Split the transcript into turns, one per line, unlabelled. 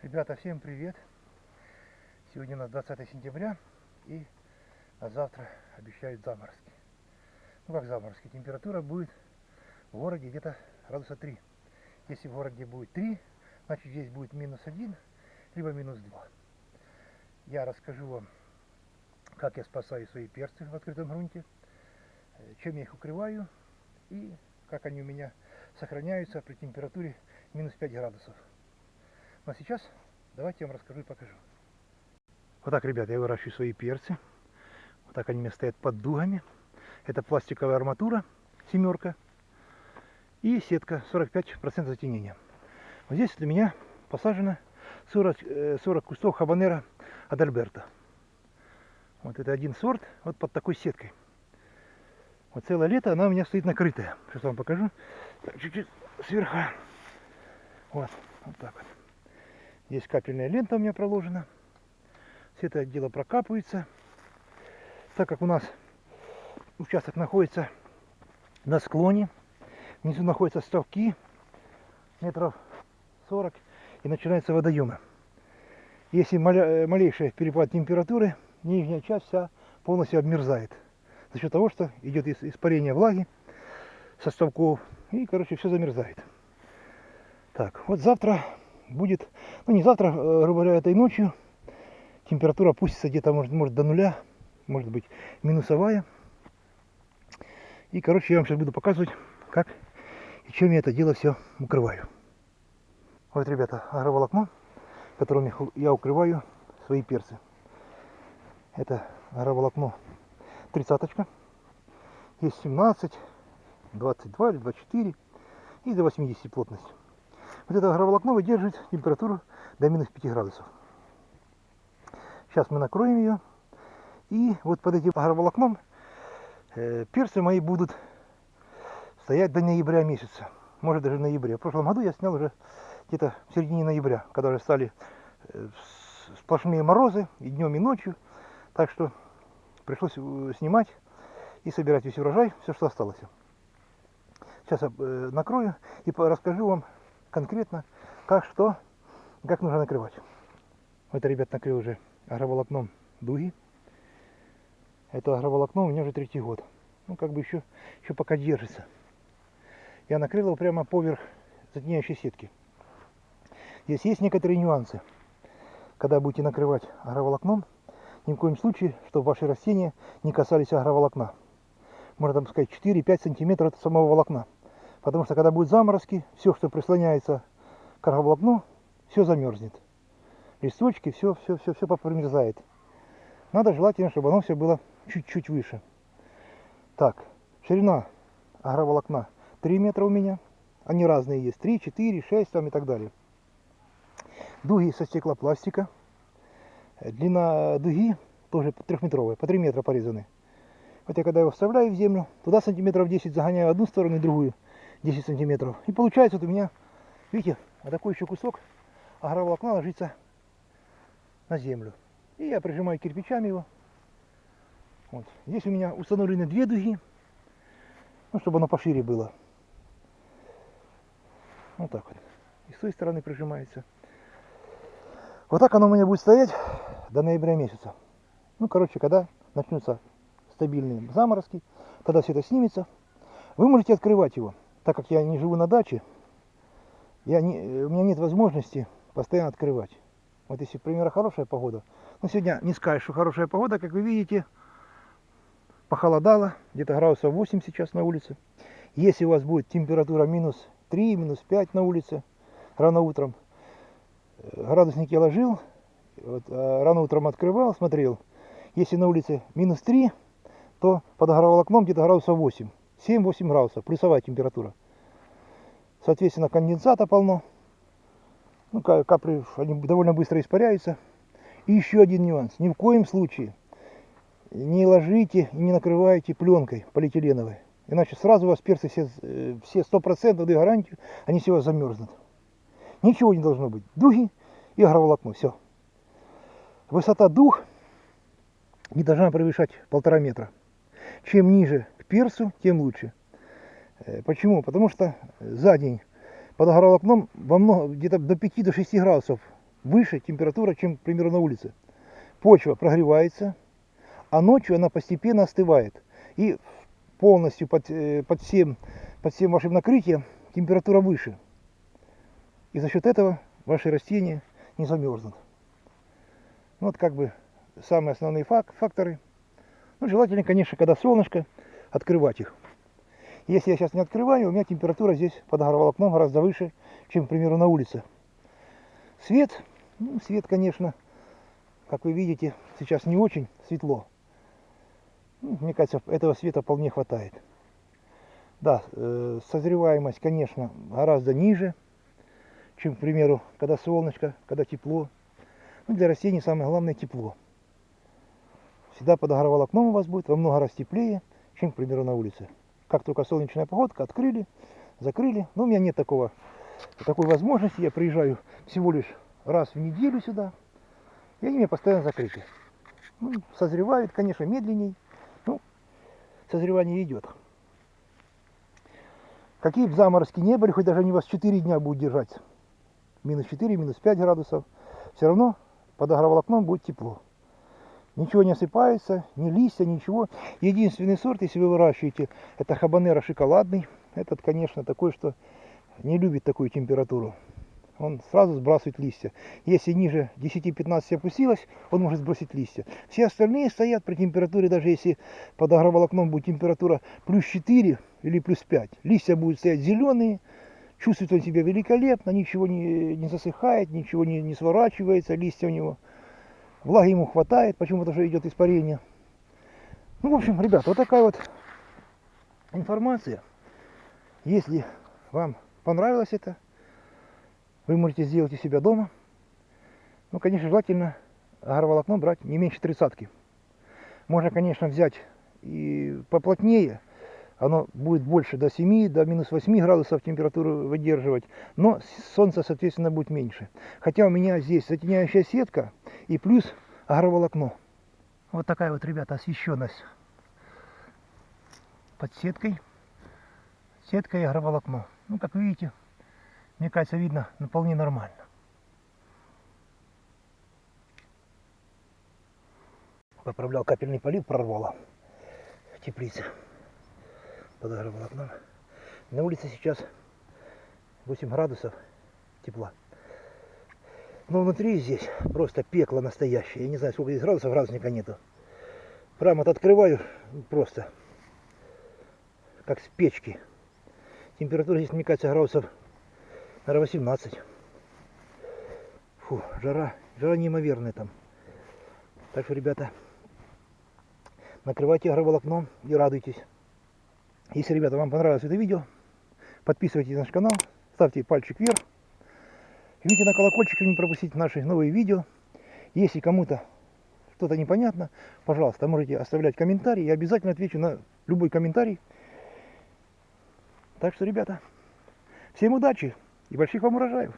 Ребята, всем привет! Сегодня у нас 20 сентября и на завтра обещают заморозки. Ну как заморозки? Температура будет в городе где-то градуса 3. Если в городе будет 3, значит здесь будет минус 1, либо минус 2. Я расскажу вам, как я спасаю свои перцы в открытом грунте, э, чем я их укрываю и как они у меня сохраняются при температуре минус 5 градусов. Ну а сейчас давайте я вам расскажу и покажу. Вот так, ребят, я выращиваю свои перцы. Вот так они у меня стоят под дугами. Это пластиковая арматура, семерка. И сетка 45% затенения. Вот здесь для меня посажено 40, 40 кустов хабанера Адальберта. Вот это один сорт, вот под такой сеткой. Вот целое лето она у меня стоит накрытая. Сейчас вам покажу. Чуть-чуть сверху. Вот, вот так вот. Здесь капельная лента у меня проложена. Все это дело прокапывается. Так как у нас участок находится на склоне, внизу находятся ставки метров 40 и начинаются водоемы. Если э, малейший перепад температуры, нижняя часть вся полностью обмерзает. За счет того, что идет испарение влаги со ставков и, короче, все замерзает. Так, вот завтра будет, ну не завтра, э, грубо говоря, этой ночью температура опустится где-то, может, может до нуля, может быть минусовая. И, короче, я вам сейчас буду показывать, как и чем я это дело все укрываю. Вот, ребята, агроволокно, которым я укрываю свои перцы. Это агроволокно тридцаточка. Есть 17, 22 или 24 и до 80 плотность. Вот это агроволокно выдерживает температуру до минус 5 градусов. Сейчас мы накроем ее. И вот под этим агроволокном э, перцы мои будут стоять до ноября месяца. Может даже в ноябре. В прошлом году я снял уже где-то в середине ноября, когда уже стали э, сплошные морозы и днем, и ночью. Так что пришлось э, снимать и собирать весь урожай, все, что осталось. Сейчас накрою и расскажу вам конкретно, как что, как нужно накрывать. Это, ребят, накрыл уже агроволокном дуги. Это агроволокно у меня уже третий год. Ну, как бы еще, еще пока держится. Я накрыл его прямо поверх затеняющей сетки. Здесь есть некоторые нюансы. Когда будете накрывать агроволокном, ни в коем случае, чтобы ваши растения не касались агроволокна. Можно там сказать 4-5 сантиметров от самого волокна. Потому что когда будут заморозки, все, что прислоняется к агроволокну, все замерзнет. Листочки, все, все, все, все попромерзает. Надо желательно, чтобы оно все было чуть-чуть выше. Так, ширина агроволокна 3 метра у меня. Они разные есть. 3, 4, 6 там и так далее. Дуги со стеклопластика. Длина дуги тоже трехметровая, по 3 метра порезаны. Вот я когда его вставляю в землю, туда сантиметров 10 загоняю одну сторону и другую. 10 сантиметров. И получается вот у меня, видите, вот такой еще кусок агроволокна ложится на землю. И я прижимаю кирпичами его. Вот. Здесь у меня установлены две дуги, ну, чтобы оно пошире было. Вот так вот. И с той стороны прижимается. Вот так оно у меня будет стоять до ноября месяца. Ну, короче, когда начнутся стабильные заморозки, тогда все это снимется. Вы можете открывать его так как я не живу на даче, я не, у меня нет возможности постоянно открывать. Вот если, к примеру, хорошая погода. Ну, сегодня не скажешь, что хорошая погода, как вы видите, похолодало, где-то градусов 8 сейчас на улице. Если у вас будет температура минус 3, минус 5 на улице, рано утром, э, градусник я ложил, вот, а рано утром открывал, смотрел. Если на улице минус 3, то под агроволокном где-то градусов 8. 7-8 градусов, плюсовая температура. Соответственно, конденсата полно. Ну, капли они довольно быстро испаряются. И еще один нюанс. Ни в коем случае не ложите и не накрывайте пленкой полиэтиленовой. Иначе сразу у вас перцы все, э, все 100% даю гарантию, они все у вас замерзнут. Ничего не должно быть. Дуги и агроволокно. Все. Высота дух не должна превышать полтора метра. Чем ниже персу, тем лучше. Э, почему? Потому что за день под агроволокном во много, где-то до 5-6 градусов выше температура, чем, к примеру, на улице. Почва прогревается, а ночью она постепенно остывает. И полностью под, э, под, всем, под всем вашим накрытием температура выше. И за счет этого ваши растения не замерзнут. Ну, вот как бы самые основные фак факторы. Ну, желательно, конечно, когда солнышко, открывать их. Если я сейчас не открываю, у меня температура здесь под агроволокном гораздо выше, чем, к примеру, на улице. Свет, ну, свет, конечно, как вы видите, сейчас не очень светло. Ну, мне кажется, этого света вполне хватает. Да, э, созреваемость, конечно, гораздо ниже, чем, к примеру, когда солнышко, когда тепло. Ну, для растений самое главное тепло. Всегда под агроволокном у вас будет во много раз теплее, чем, к примеру, на улице. Как только солнечная погодка, открыли, закрыли. Но у меня нет такого, такой возможности. Я приезжаю всего лишь раз в неделю сюда. И они меня постоянно закрыты. Ну, созревают, конечно, медленней. Ну, созревание идет. Какие бы заморозки не были, хоть даже они вас 4 дня будут держать. Минус 4, минус 5 градусов. Все равно под агроволокном будет тепло. Ничего не осыпается, ни листья, ничего. Единственный сорт, если вы выращиваете, это хабанера шоколадный. Этот, конечно, такой, что не любит такую температуру он сразу сбрасывает листья. Если ниже 10-15 опустилось, он может сбросить листья. Все остальные стоят при температуре, даже если под агроволокном будет температура плюс 4 или плюс 5. Листья будут стоять зеленые, чувствует он себя великолепно, ничего не, не засыхает, ничего не, не сворачивается, листья у него. Влаги ему хватает, почему-то уже идет испарение. Ну, в общем, ребят, вот такая вот информация. Если вам понравилось это, вы можете сделать у себя дома. Ну, конечно, желательно агроволокно брать не меньше тридцатки. Можно, конечно, взять и поплотнее. Оно будет больше до 7, до минус 8 градусов температуру выдерживать. Но солнце, соответственно, будет меньше. Хотя у меня здесь затеняющая сетка и плюс агроволокно. Вот такая вот, ребята, освещенность под сеткой. Сетка и агроволокно. Ну, как видите, мне кажется, видно вполне нормально. Поправлял капельный полив, прорвало в теплице. Подогревал окном. На улице сейчас 8 градусов тепла. Но внутри здесь просто пекло настоящее. Я не знаю, сколько здесь градусов, градусника нету. Прямо вот открываю, просто как с печки. Температура здесь, мне кажется, градусов наверное, 18. Фу, жара, жара неимоверная там. Так что, ребята, накрывайте агроволокном и радуйтесь. Если, ребята, вам понравилось это видео, подписывайтесь на наш канал, ставьте пальчик вверх. Жмите на колокольчик, чтобы не пропустить наши новые видео. Если кому-то что-то непонятно, пожалуйста, можете оставлять комментарии. Я обязательно отвечу на любой комментарий. Так что, ребята, всем удачи! и больших вам урожаев.